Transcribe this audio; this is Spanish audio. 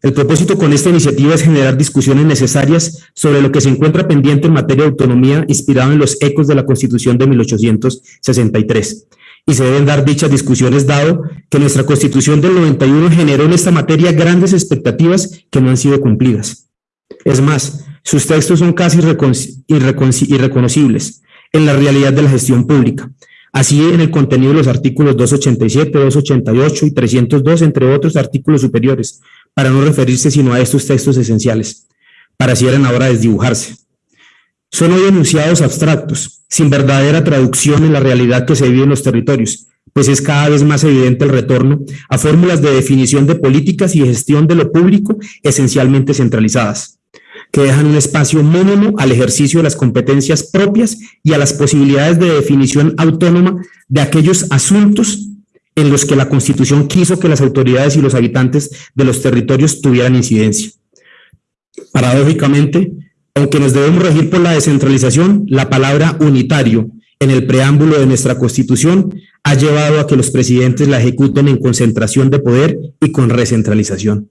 El propósito con esta iniciativa es generar discusiones necesarias sobre lo que se encuentra pendiente en materia de autonomía inspirado en los ecos de la Constitución de 1863. Y se deben dar dichas discusiones dado que nuestra Constitución del 91 generó en esta materia grandes expectativas que no han sido cumplidas. Es más, sus textos son casi irreconocibles en la realidad de la gestión pública. Así en el contenido de los artículos 287, 288 y 302, entre otros artículos superiores, para no referirse sino a estos textos esenciales, parecieran ahora desdibujarse. Son hoy enunciados abstractos, sin verdadera traducción en la realidad que se vive en los territorios, pues es cada vez más evidente el retorno a fórmulas de definición de políticas y gestión de lo público esencialmente centralizadas, que dejan un espacio mínimo al ejercicio de las competencias propias y a las posibilidades de definición autónoma de aquellos asuntos en los que la Constitución quiso que las autoridades y los habitantes de los territorios tuvieran incidencia. Paradójicamente, aunque nos debemos regir por la descentralización, la palabra unitario en el preámbulo de nuestra Constitución ha llevado a que los presidentes la ejecuten en concentración de poder y con recentralización.